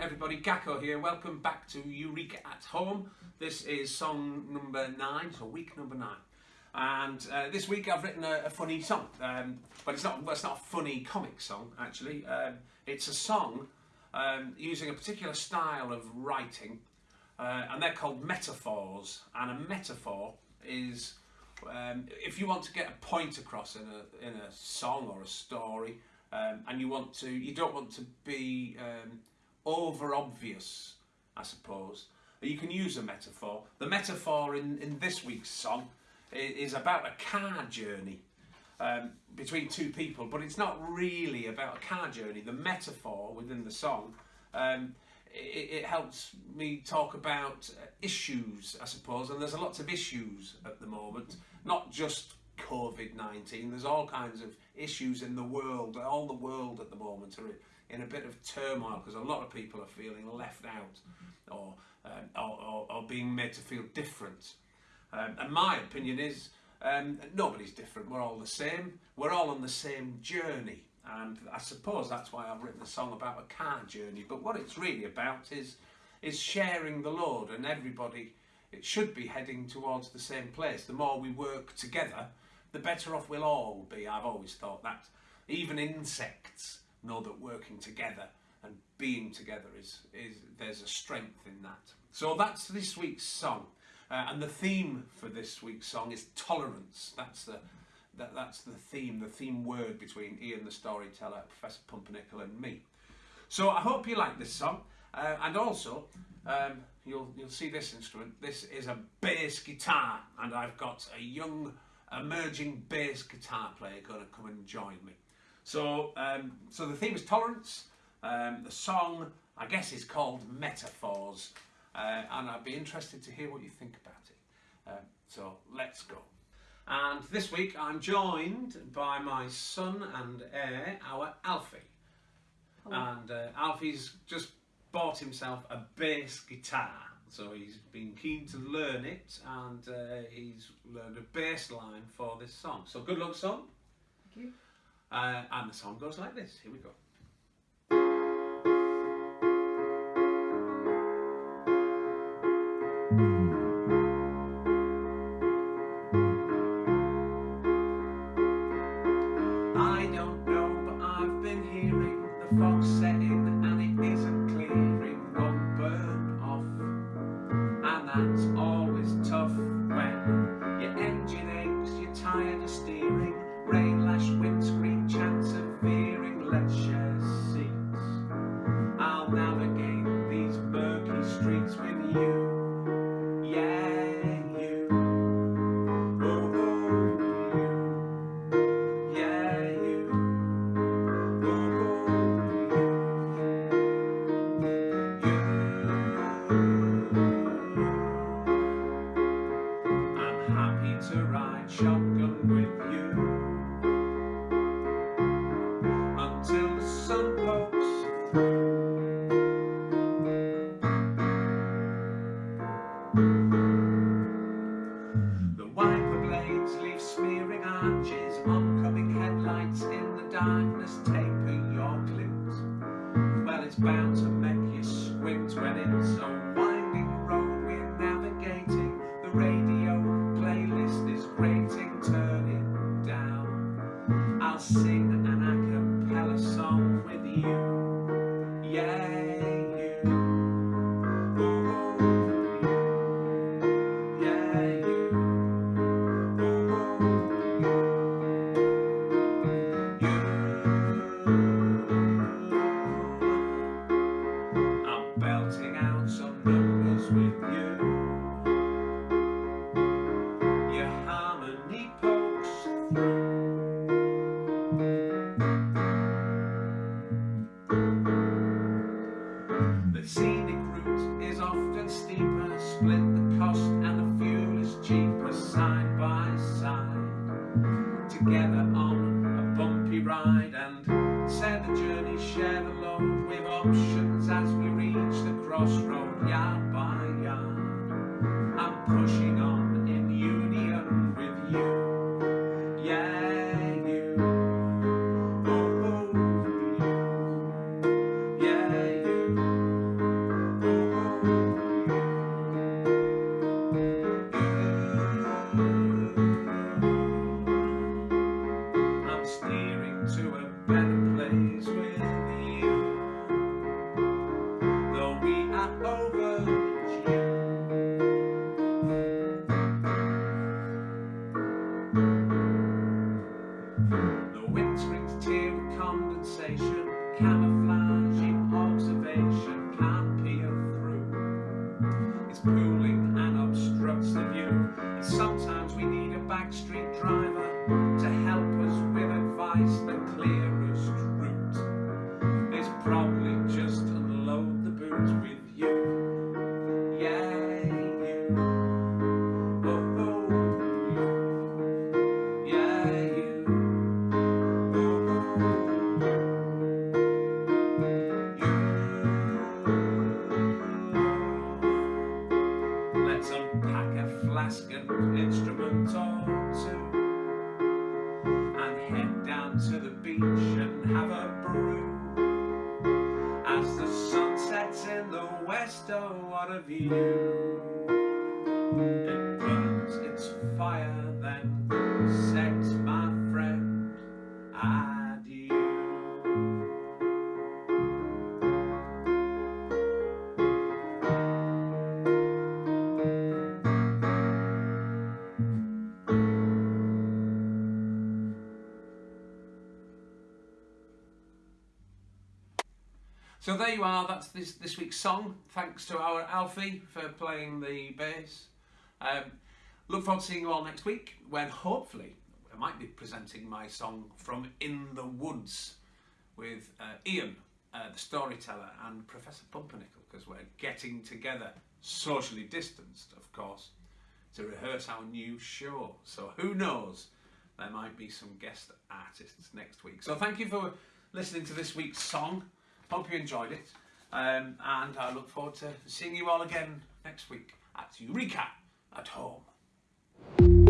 everybody, Gakko here. Welcome back to Eureka at Home. This is song number nine, so week number nine. And uh, this week I've written a, a funny song, um, but it's not, well, it's not a funny comic song actually. Um, it's a song um, using a particular style of writing, uh, and they're called metaphors. And a metaphor is um, if you want to get a point across in a, in a song or a story, um, and you want to, you don't want to be um, over obvious, I suppose. You can use a metaphor. The metaphor in, in this week's song is about a car journey um, between two people, but it's not really about a car journey. The metaphor within the song, um, it, it, helps me talk about issues, I suppose, and there's a lots of issues at the moment, not just COVID-19, there's all kinds of issues in the world, all the world at the moment are in a bit of turmoil because a lot of people are feeling left out or, um, or, or, or, being made to feel different. Um, and my opinion is um, nobody's different, we're all the same, we're all on the same journey. And I suppose that's why I've written a song about a car journey. But what it's really about is, is sharing the load and everybody, it should be heading towards the same place. The more we work together, the better off we'll all be. I've always thought that. Even insects know that working together and being together is, is there's a strength in that. So that's this week's song. Uh, and the theme for this week's song is tolerance. That's the that, that's the theme, the theme word between Ian the storyteller, Professor Pumpernickel and me. So I hope you like this song. Uh, and also, um, you'll, you'll see this instrument. This is a bass guitar and I've got a young emerging bass guitar player going to come and join me. So, um, so the theme is tolerance. Um, the song, I guess, is called Metaphors, uh, and I'd be interested to hear what you think about it. Uh, so let's go. And this week I'm joined by my son and heir, our Alfie. Hello. And uh, Alfie's just bought himself a bass guitar. So he's been keen to learn it and uh, he's learned a bass line for this song. So good luck, son. Thank you. Uh, and the song goes like this. Here we go. I it's bound to make you squint when it's a winding road we're navigating. The radio playlist is grating, turning down. I'll sing an a cappella song with you. The scenic route is often steeper, split the cost and the fuel is cheaper side by side. Together on a bumpy ride and steering to a instrument or and head down to the beach and have a brew. As the sun sets in the west, oh, what a view! So there you are. That's this this week's song. Thanks to our Alfie for playing the bass. Um, look forward to seeing you all next week when hopefully I might be presenting my song from In the Woods with uh, Ian, uh, the storyteller, and Professor Pumpernickel because we're getting together, socially distanced, of course, to rehearse our new show. So who knows? There might be some guest artists next week. So thank you for listening to this week's song. Hope you enjoyed it. Um, and I look forward to seeing you all again next week at Eureka at Home.